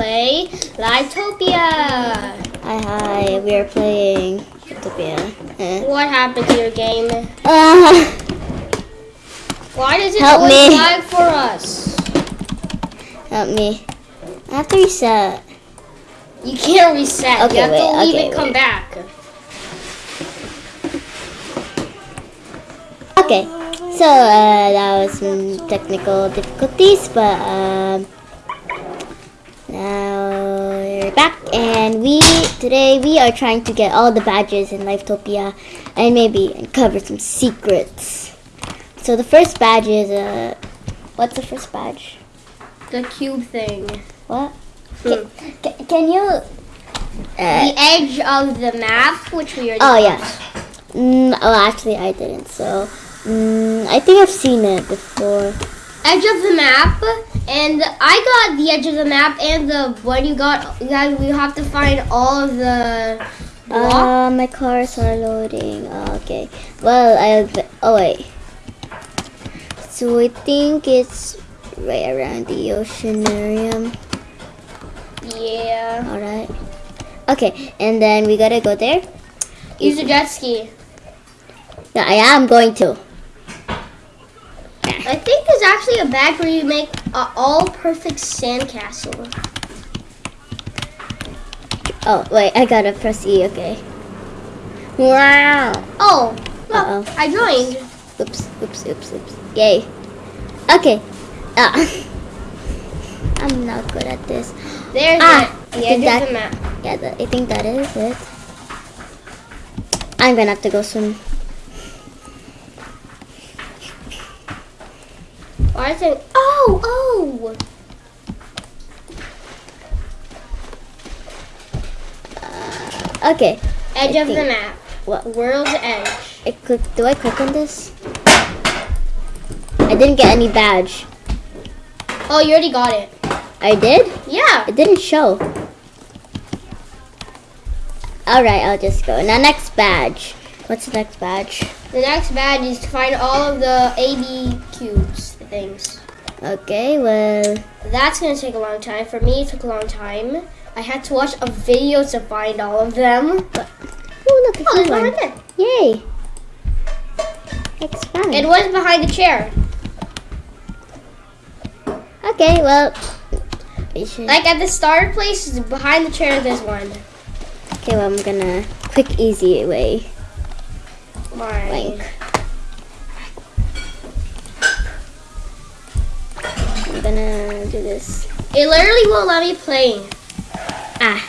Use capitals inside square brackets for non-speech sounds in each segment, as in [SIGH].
play Livetopia. Hi, hi. We are playing Utopia. Eh. What happened to your game? Uh, Why does it Help always me. lag for us? help me. I have to reset. You can't reset. Okay, you have wait, to leave okay, and come wait. back. Okay, so uh, that was some technical difficulties, but um, now we're back, and we today we are trying to get all the badges in Livetopia, and maybe uncover some secrets. So the first badge is uh, what's the first badge? The cube thing. What? Hmm. Can, can you? Uh, The edge of the map, which we already oh yeah. Mm, oh, actually, I didn't. So mm, I think I've seen it before. Edge of the map, and I got the edge of the map, and the what you got. You guys, we have to find all of the blocks. Uh, my cars are loading. Uh, okay. Well, I. Oh wait. So I think it's right around the oceanarium. yeah. All right. Okay, and then we gotta go there. Use a jet ski. Yeah, I am going to. I think there's actually a bag where you make an all perfect sandcastle. Oh wait, I gotta press E. Okay. Wow. Oh, look, Uh-oh. I joined. Oops. Oops. Oops. Oops. Yay. Okay. Ah. [LAUGHS] I'm not good at this. There's Ah. The edge that- the map. Yeah, that, I think that is it. I'm gonna have to go swim. Why is it? Oh, oh. Uh, okay. Edge I of the map. What? World's edge. I click. Do I click on this? I didn't get any badge. Oh, you already got it. I did. Yeah. It didn't show. All right, I'll just go. Now next badge. What's the next badge? The next badge is to find all of the AB cubes, things. Okay. Well. That's gonna take a long time. For me, it took a long time. I had to watch a video to find all of them. But, Oh look, Oh, there's one right there. Yay. Expand. It was behind the chair. okay. Well. We. Like at the starter place, behind the chair, there's one. Okay. Well, I'm gonna quick easy way. Mine. Blank. Do this. It literally won't let me play. Ah.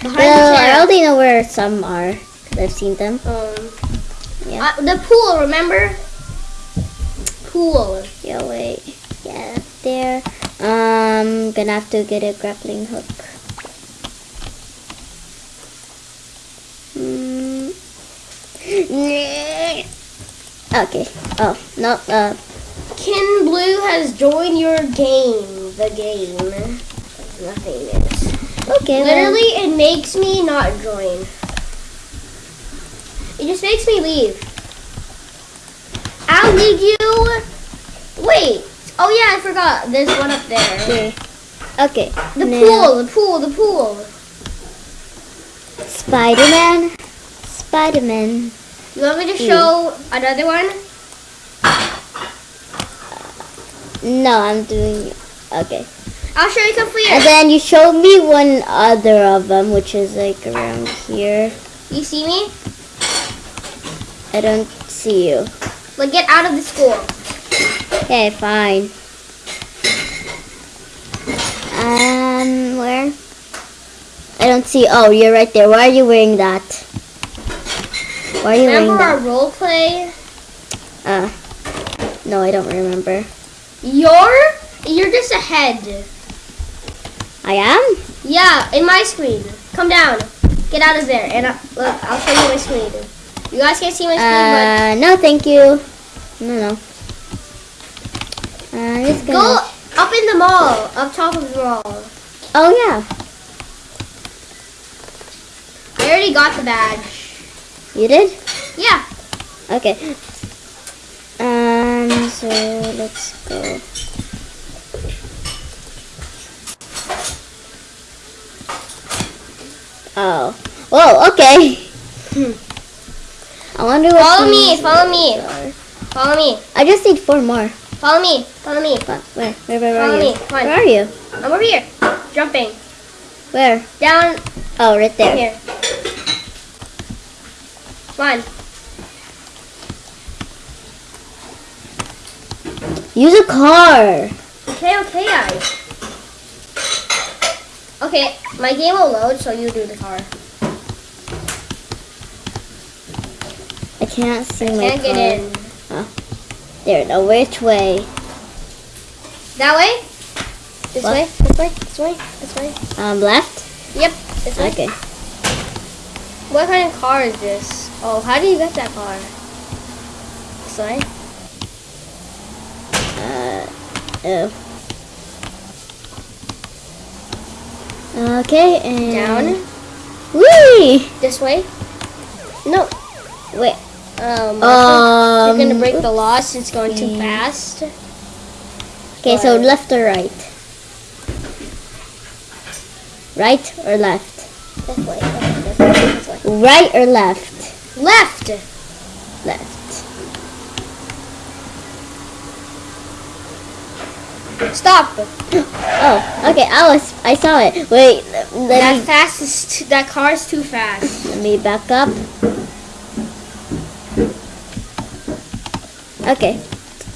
Behind Well, I already know where some are. Cause I've seen them. Um, Yeah. uh, the pool, remember? Pool. Yeah, wait. Yeah, there. Um, gonna have to get a grappling hook. Hmm. [LAUGHS] Okay. Oh no. Uh. Kin Blue has joined your game. The game. Nothing is. Okay. Literally, it makes me not join. It just makes me leave. I'll leave you. Wait. Oh yeah, I forgot. There's one up there. Okay. Okay. The now- pool. The pool. The pool. Spider-Man. Spider-Man. You want me to show another one? No, I'm doing. Okay. I'll show you some for And then you showed me one other of them, which is like around here. You see me? I don't see you. Like get out of the school. Okay, fine. Um, where? I don't see. Oh, you're right there. Why are you wearing that? Why are you Remember wearing our role play? Uh, no, I don't remember. You're you're just ahead. I am? Yeah, in my screen. Come down. Get out of there. And uh, look, I'll show you my screen. You guys can't see my screen, Uh, no, thank you. No, no. Uh, just gonna. go up in the mall, up top of the mall. Oh yeah, I already got the badge. you did. Yeah. Okay. Um, so let's go. Oh. Whoa, okay. Hmm. [LAUGHS] I wonder what Follow me, follow me. Are. Follow me. I just need four more. Follow me, follow me. Where, where, where, where follow are you? Come on. Where are you? I'm over here, jumping. Where? Down. Oh, right there. Here. One. Use a car. Okay, okay, guys. Okay, my game will load, so you do the car. I can't see my Can't car. get in. There, now which way? That way? This What? way? This way? This way? This way? Um, left? Yep. This way. Okay. What kind of car is this? Oh, how do you get that car? This way? Uh, oh. Okay, and... Down? Whee! This way? No. Wait. Um, Um, you're gonna break the law since it's going too fast. Okay, so left or right? Right or left? This way. This way. This way. Right or left? Left. Left. Stop. Oh, okay. I was. I saw it. Wait. Let That me. fast is too, that car is too fast. Let me back up. Okay.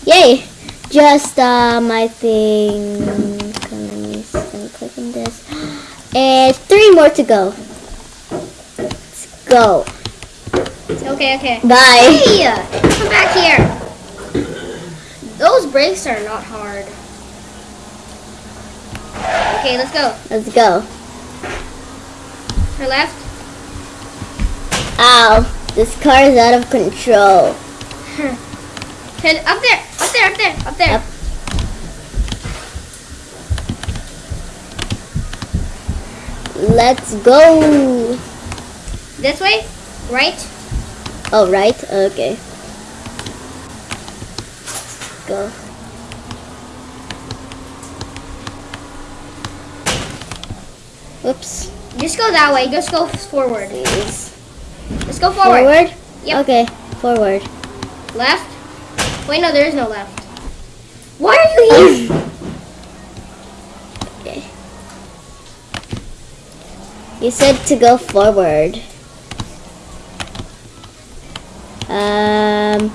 Yay! Just um, I think. Let me, let me click on this. [GASPS] And three more to go. Let's go. Okay, okay. Bye. Hey, come back here. Those brakes are not hard. Okay, let's go. Let's go. Her left. Ow! This car is out of control. Head up there. Up there. Up there. Up there. Up. Let's go. This way. Right. Oh, right? Okay. Go. Whoops. Just go that way. Just go forward. Please. Let's go forward. Forward? Yep. Okay, forward. Left. Wait, no, there is no left. Why are you here? Okay. You said to go forward. Um,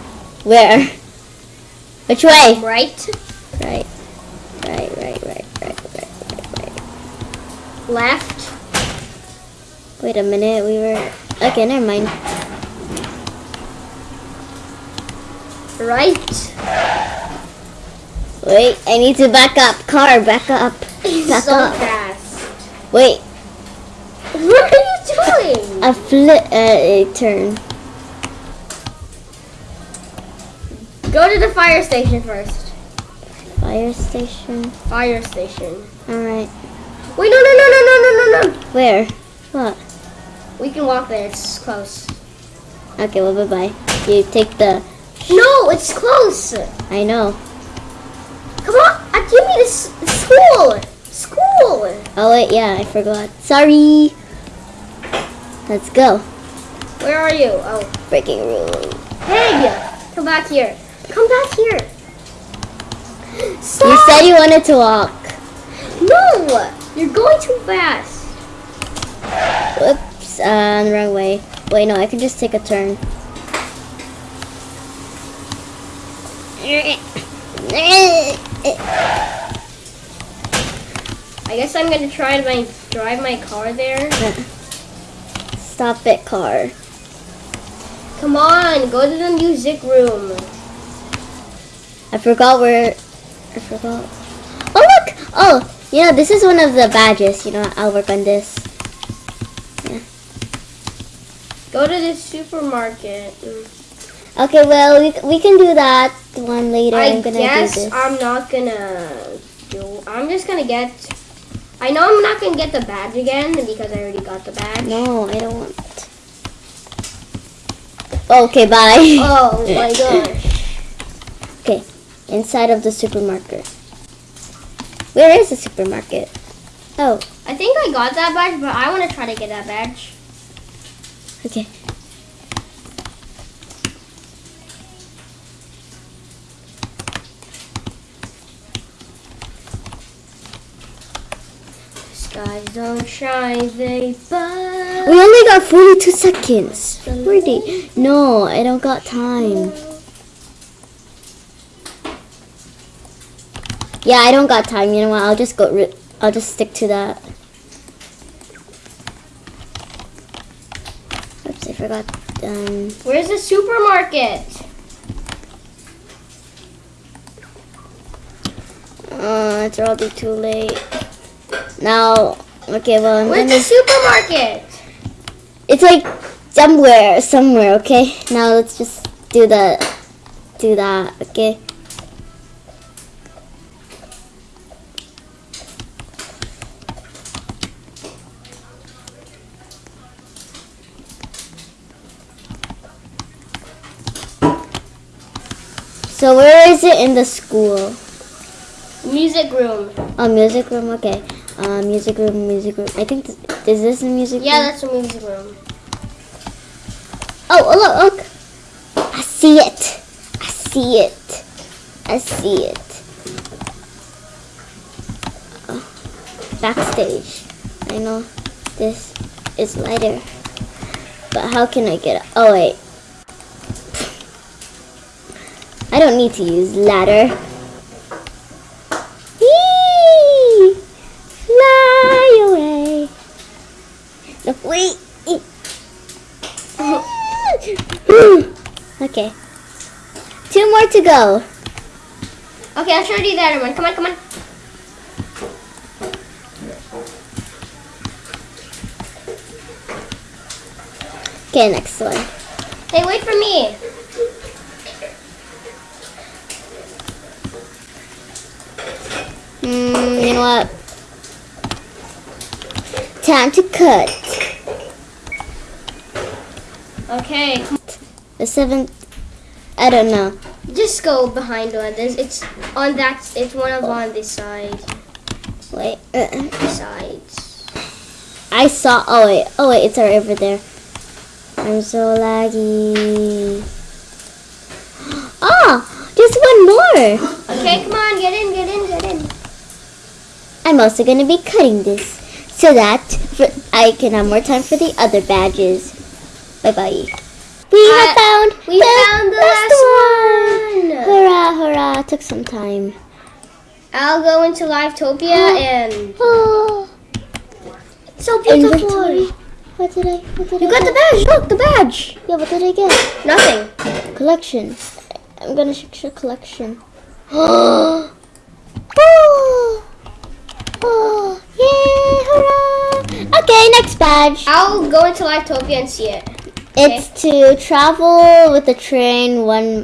where? [LAUGHS] Which way? Right. Right. Right, right, right, right, right, right, right. Left. Wait a minute, we were... Okay, never mind. Right. Wait, I need to back up. Car, back up. Back so up. fast. Wait, What are you doing? a flip, uh, a turn. Go to the fire station first. Fire station. Fire station. Alright. Wait, no, no, no, no, no, no, no, no. Where? What? We can walk there. It's close. Okay, well, bye-bye. You take the... No, it's close. I know. Come on, uh, give me this school. School. Oh, wait, yeah, I forgot. Sorry. Let's go. Where are you? Oh, Breaking rule. hey, come back here. Come back here. Stop. You said you wanted to walk. no. You're going too fast. Whoops, uh, the wrong way. Wait, no, I can just take a turn. I guess I'm gonna try to my, drive my car there. Stop it, car. Come on, go to the music room. I forgot where. I forgot. Oh look! Oh, yeah. This is one of the badges. You know, I'll work on this. Yeah. Go to the supermarket. Okay, well, we, we can do that one later. I am gonna guess do this. I'm not gonna do. I'm just gonna get. I know I'm not gonna get the badge again because I already got the badge. no, I don't want. Okay, bye. Oh [LAUGHS] my gosh. Okay, inside of the supermarket. Where is the supermarket? Oh, I think I got that badge, but I want to try to get that badge. okay. Skies don't shine, they burn. We only got 42 seconds. 40. No, I don't got time. Yeah, I don't got time. You know what? I'll just go. I'll just stick to that. Oops, I forgot. Um, Where's the supermarket? uh, it's already too late. Now, okay, well, I'm Where's gonna. the supermarket? It's like somewhere, somewhere. Okay. Now let's just do that. Do that. Okay. So where is it in the school? Music room. Oh, music room. Okay. Uh, music room, music room. I think th- is this the music Yeah, room? Yeah, that's a music room. Oh, oh, look, look. I see it. I see it. I see it. Oh, backstage. I know this is lighter. But how can I get it? Oh, wait. I don't need to use ladder. Fly away. No, wait. [LAUGHS] okay. Two more to go. Okay, I'll show you the other one. Come on, come on. Okay, next one. Hey, wait for me. Hmm, you know what? Time to cut. Okay, The seventh. I don't know. just go behind one. There's, it's on that. It's one of on this side. Wait. uh, Sides. I saw. Oh wait. Oh wait. It's right over there. I'm so laggy. [GASPS] Ah, just one more. Okay, come on, get in, get in, get in. I'm also gonna be cutting this so that for, I can have more time for the other badges. Bye bye. We Uh, have found We the found the last last one. Hurrah! Hurrah! Took some time. I'll go into Livetopia [GASPS] and Oh, [GASPS] so beautiful. inventory. What did I? What did You I got the badge. Look, the badge. Yeah, what did I get? Nothing. Collection. I'm gonna check your collection. [GASPS] Oh! Yay! Hurrah! Okay, next badge. I'll go into Livetopia and see it. It's to travel with the train one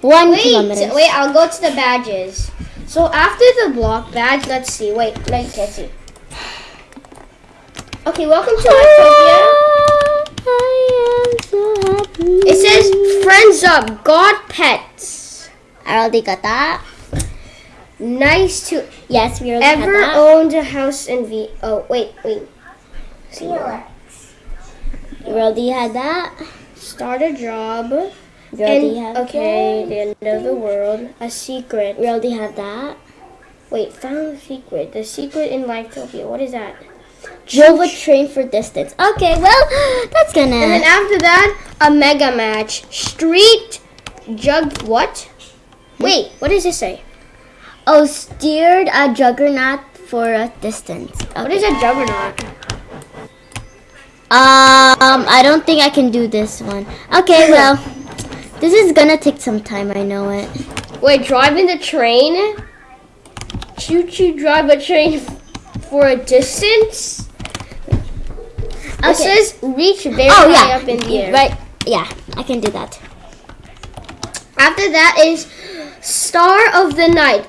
one Wait, kilometer. wait. I'll go to the badges. So after the block badge, let's see. Wait, can't see. Okay, welcome to Livetopia. Ah, I am so happy. It says friends up, God pets. I already got that. Nice to Yes, we ever had that. owned a house in V. Oh wait, wait. See more. We already had that. Start a job. We already And, have okay, that. the end of the world. A secret. We already have that. Wait, found a secret. The secret in Livetopia. What is that? Drove a train for distance. Okay, well, [GASPS] that's gonna. And then after that, a mega match. Street jug. What? Hmm? Wait, what does this say? Oh, steered a juggernaut for a distance. What is a juggernaut? Um, I don't think I can do this one. Okay, well, this is gonna take some time. I know it. Wait, driving the train? Choo choo drive a train for a distance? It Okay. says reach very Oh high yeah, up in the air. right. Yeah, I can do that. After that is Star of the Night.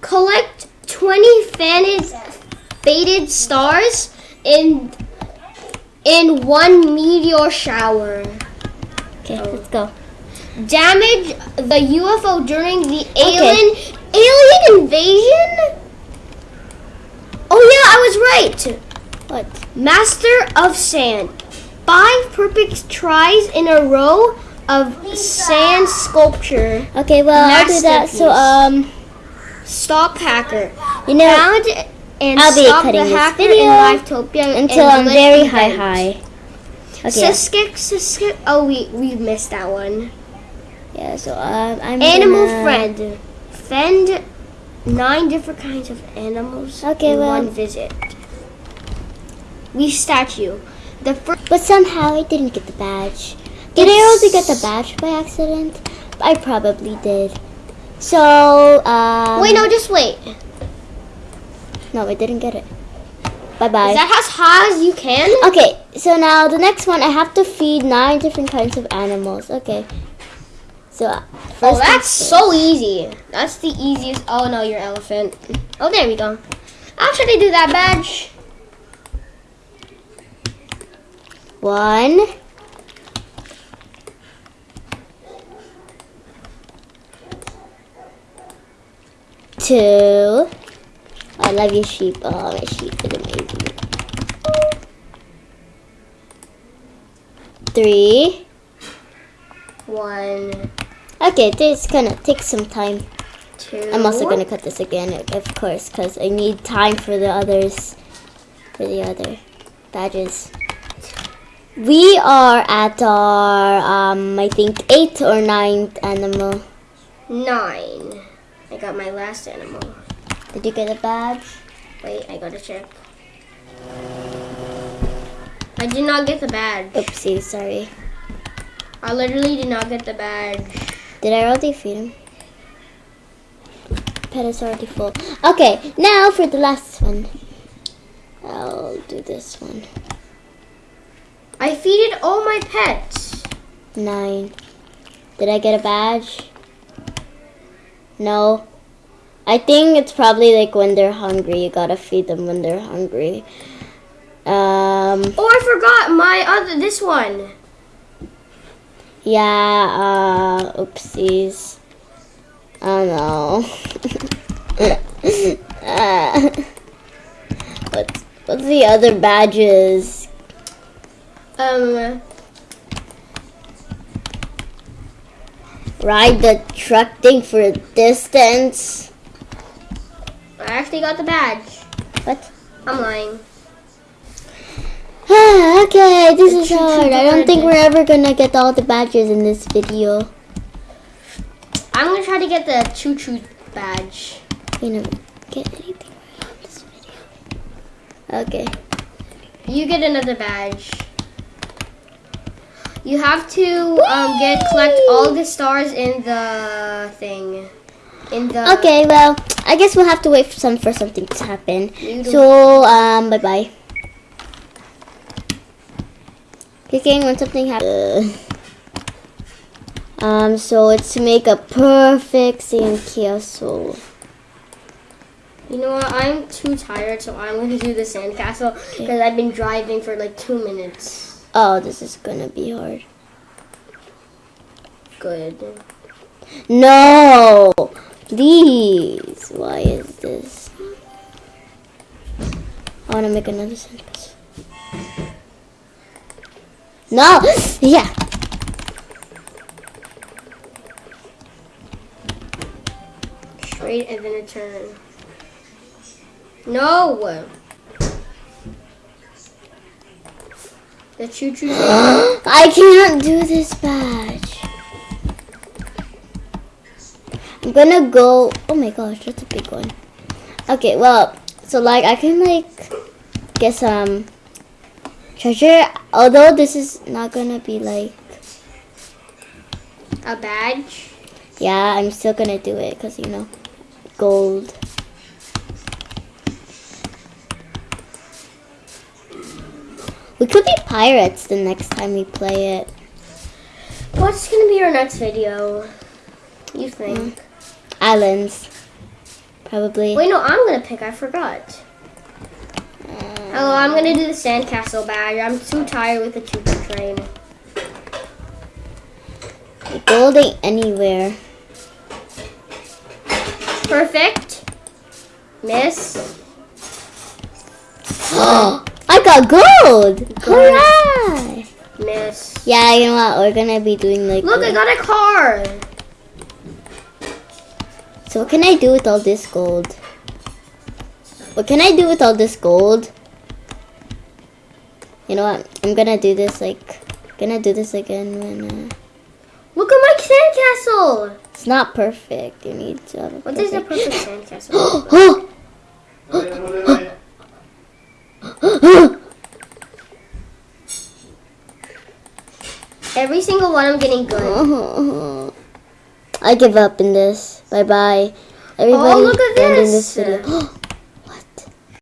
Collect 20 faded, faded stars in in one meteor shower. Okay, let's go. Damage the UFO during the alien alien invasion? Oh yeah, I was right. What? Master of Sand. Five perfect tries in a row of sand sculpture. Okay, well I'll do that. So um, Stop hacker. you know, Found and I'll be stop cutting the this hacker video in Livetopia until I'm very high high. Okay. Siskik, Siskik. Oh, we we missed that one. Yeah. So um, I'm Animal gonna- friend. Fend nine different kinds of animals Okay, in well- one visit. We statue. The first. But somehow I didn't get the badge. Did I also get the badge by accident? I probably did. So, um... Wait, no, just wait. No, I didn't get it. Bye-bye. Is that as high as you can? okay, so now the next one, I have to feed nine different kinds of animals. Okay. So, uh, first Oh, that's so easy. That's the easiest. Oh no, your elephant. Oh, there we go. How they do that badge? One. Two. I love your sheep. Oh, my sheep is amazing. Three. One, Okay, this is gonna take some time. two. I'm also gonna cut this again, of course, because I need time for the others, for the other badges. We are at our, um, I think eighth or ninth animal. nine. I got my last animal. Did you get a badge? Wait, I gotta check. I did not get the badge. Oopsie, sorry. I literally did not get the badge. Did I already feed him? Pet is already full. Okay, now for the last one. I'll do this one. I feeded all my pets. Nine. Did I get a badge? No. I think it's probably like when they're hungry. You gotta feed them when they're hungry. Um, Oh, I forgot my other this one. yeah, uh, oopsies. Oh no. [LAUGHS] uh, what's, what's the other badges? Um, Ride the truck thing for a distance. I actually got the badge. What? I'm lying. [SIGHS] okay, this is hard. I don't think we're ever gonna get all the badges in this video. I'm gonna try to get the choo choo badge. We never get anything right on this video. Okay. You get another badge. You have to um, get collect all the stars in the thing. In the Okay, well, I guess we'll have to wait for some for something to happen. So, um, bye bye. Clicking when something happens. Um, so it's to make a perfect sandcastle. You know what? I'm too tired, so I'm gonna do the sandcastle because I've been driving for like two minutes. Oh, this is gonna be hard. Good. No! Please! Why is this? I wanna make another sentence. No! [LAUGHS] Yeah! Straight and then a turn. No. The choo choo. [GASPS] I can't do this badge. I'm gonna go. Oh my gosh, that's a big one. Okay, well, so like I can like get some treasure. Although this is not gonna be like. a badge. Yeah, I'm still gonna do it because you know, gold. We could be pirates the next time we play it. What's gonna be our next video? You think? Hmm. Islands, probably. Wait, no, I'm gonna pick. I forgot. Oh, I'm gonna do the sandcastle badge. I'm too tired with the choo choo train. Gold ain't anywhere. Perfect. Miss. [GASPS] I got gold! Hooray! Miss. Yeah, you know what? We're gonna be doing like. Look, I uh, got a car. So what can I do with all this gold? What can I do with all this gold? You know what? I'm gonna do this like, gonna do this again when uh, Look at my sandcastle. it's not perfect. You need to have a What is the perfect- perfect sandcastle? [GASPS] Every single one I'm getting good. I give up in this. Bye bye. Oh, Everybody Oh, look at ending this. video. [GASPS] [GASPS] [GASPS]